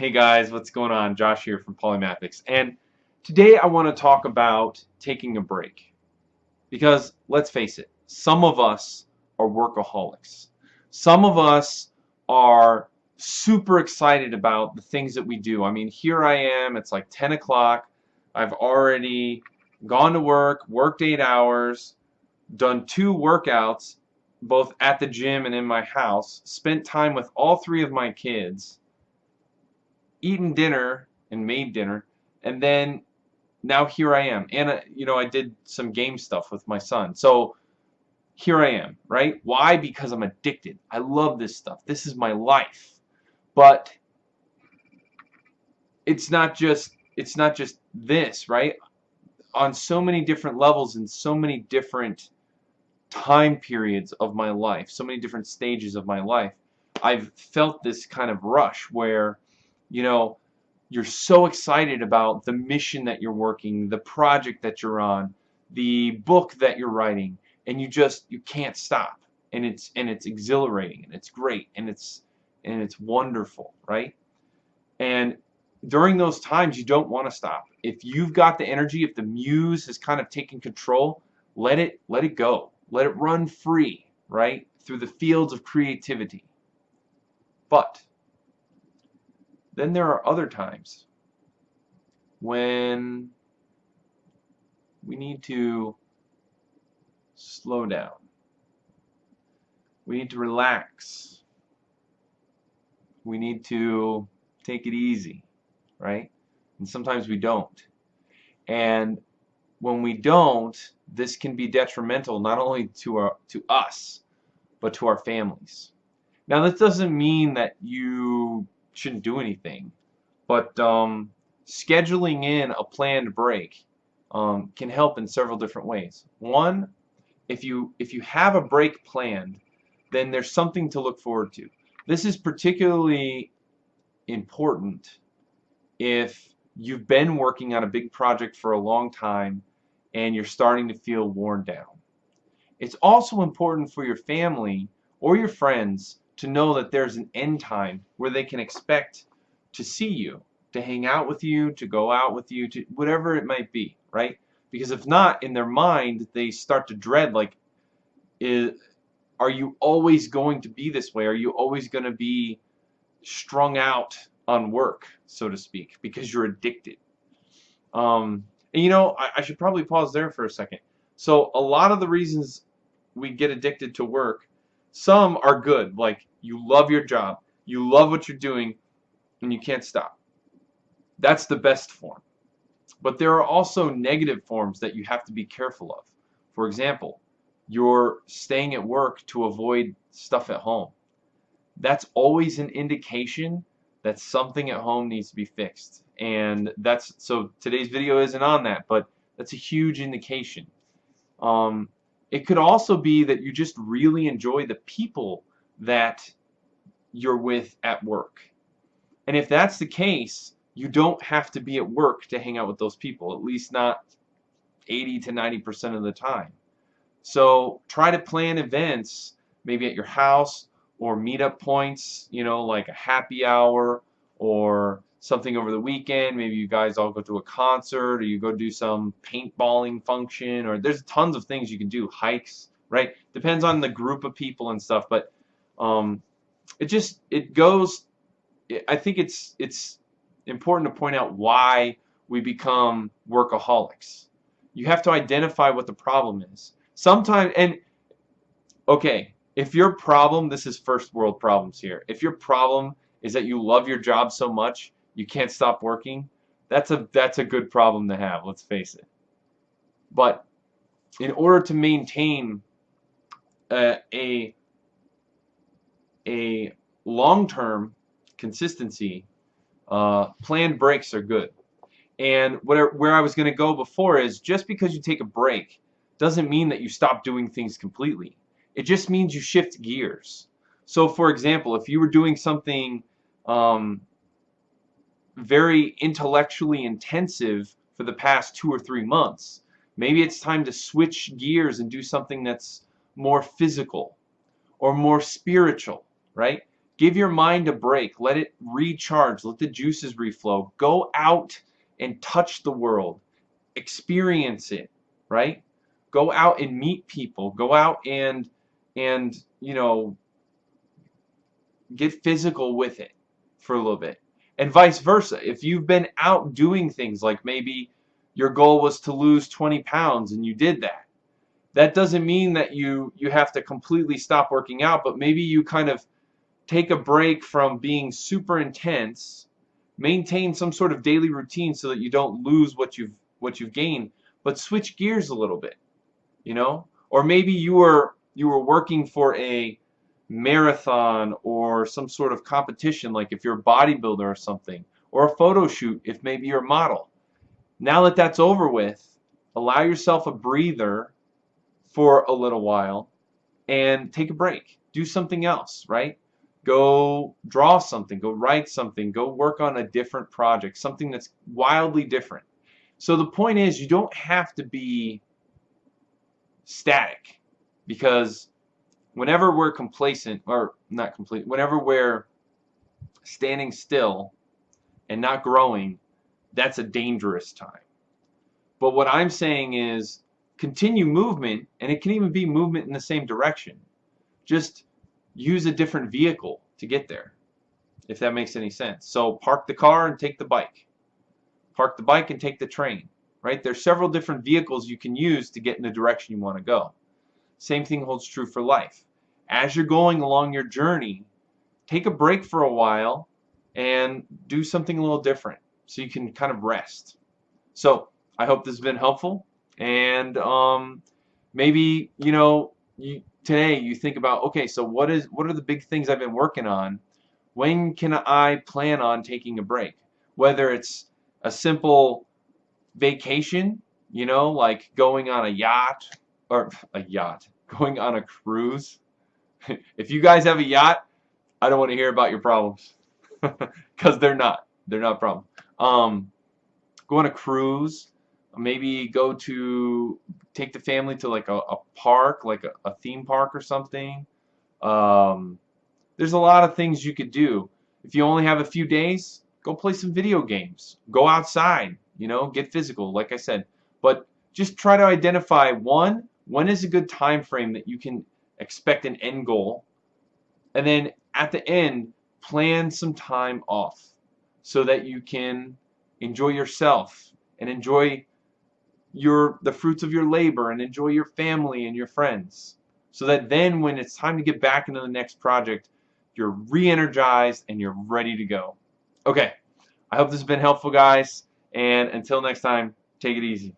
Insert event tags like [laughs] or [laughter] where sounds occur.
Hey guys, what's going on? Josh here from Polymathics. And today I want to talk about taking a break. Because let's face it, some of us are workaholics. Some of us are super excited about the things that we do. I mean, here I am, it's like 10 o'clock. I've already gone to work, worked eight hours, done two workouts, both at the gym and in my house, spent time with all three of my kids, eaten dinner and made dinner, and then now here I am. And, uh, you know, I did some game stuff with my son. So here I am, right? Why? Because I'm addicted. I love this stuff. This is my life. But it's not just it's not just this, right? On so many different levels and so many different time periods of my life, so many different stages of my life, I've felt this kind of rush where, you know, you're so excited about the mission that you're working, the project that you're on, the book that you're writing, and you just you can't stop. And it's and it's exhilarating and it's great and it's and it's wonderful, right? And during those times you don't want to stop. If you've got the energy, if the muse has kind of taken control, let it let it go. Let it run free, right? Through the fields of creativity. But then there are other times when we need to slow down. We need to relax. We need to take it easy, right? And sometimes we don't. And when we don't, this can be detrimental not only to our to us, but to our families. Now, this doesn't mean that you shouldn't do anything, but um, scheduling in a planned break um, can help in several different ways. One, if you if you have a break planned, then there's something to look forward to. This is particularly important if you've been working on a big project for a long time and you're starting to feel worn down. It's also important for your family or your friends to know that there's an end time where they can expect to see you, to hang out with you, to go out with you, to whatever it might be, right? Because if not, in their mind, they start to dread, like, is, are you always going to be this way? Are you always going to be strung out on work, so to speak, because you're addicted? Um, and you know, I, I should probably pause there for a second. So a lot of the reasons we get addicted to work, some are good, like you love your job, you love what you're doing, and you can't stop. That's the best form. But there are also negative forms that you have to be careful of. For example, you're staying at work to avoid stuff at home. That's always an indication that something at home needs to be fixed and that's so today's video isn't on that but that's a huge indication um, it could also be that you just really enjoy the people that you're with at work and if that's the case you don't have to be at work to hang out with those people at least not 80 to 90 percent of the time so try to plan events maybe at your house or meetup points you know like a happy hour or something over the weekend. Maybe you guys all go to a concert or you go do some paintballing function or there's tons of things you can do. Hikes, right? Depends on the group of people and stuff, but um, it just it goes. I think it's it's important to point out why we become workaholics. You have to identify what the problem is. Sometimes and okay, if your problem, this is first world problems here. If your problem is that you love your job so much you can't stop working, that's a that's a good problem to have, let's face it. But in order to maintain a a, a long-term consistency, uh, planned breaks are good. And where, where I was going to go before is just because you take a break doesn't mean that you stop doing things completely. It just means you shift gears. So for example, if you were doing something um, very intellectually intensive for the past two or three months. Maybe it's time to switch gears and do something that's more physical or more spiritual, right? Give your mind a break. Let it recharge. Let the juices reflow. Go out and touch the world. Experience it, right? Go out and meet people. Go out and and you know get physical with it for a little bit. And vice versa. If you've been out doing things like maybe your goal was to lose 20 pounds and you did that. That doesn't mean that you you have to completely stop working out, but maybe you kind of take a break from being super intense, maintain some sort of daily routine so that you don't lose what you've what you've gained, but switch gears a little bit, you know? Or maybe you were you were working for a marathon or some sort of competition like if you're a bodybuilder or something or a photo shoot if maybe you're a model. Now that that's over with, allow yourself a breather for a little while and take a break. Do something else, right? Go draw something, go write something, go work on a different project, something that's wildly different. So the point is you don't have to be static because whenever we're complacent or not complete, whenever we're standing still and not growing, that's a dangerous time. But what I'm saying is continue movement and it can even be movement in the same direction. Just use a different vehicle to get there, if that makes any sense. So park the car and take the bike. Park the bike and take the train. Right? There's several different vehicles you can use to get in the direction you want to go. Same thing holds true for life. As you're going along your journey, take a break for a while and do something a little different so you can kind of rest. So I hope this has been helpful and um, maybe you know you today you think about okay so what is what are the big things I've been working on? When can I plan on taking a break? Whether it's a simple vacation you know like going on a yacht or a yacht [laughs] going on a cruise. [laughs] If you guys have a yacht I don't want to hear about your problems. [laughs] Because they're not they're not problems um, go on a cruise maybe go to take the family to like a, a park like a, a, theme park or something. Um, there's a lot of things you could do. If you only have a few days go play some video games. Go outside you know get physical like I said. But just try to identify one when is a good time frame that you can expect an end goal? And then at the end plan some time off so that you can enjoy yourself and enjoy your the fruits of your labor and enjoy your family and your friends. So that then when it's time to get back into the next project you're re-energized and you're ready to go. Okay. I hope this has been helpful guys. And until next time take it easy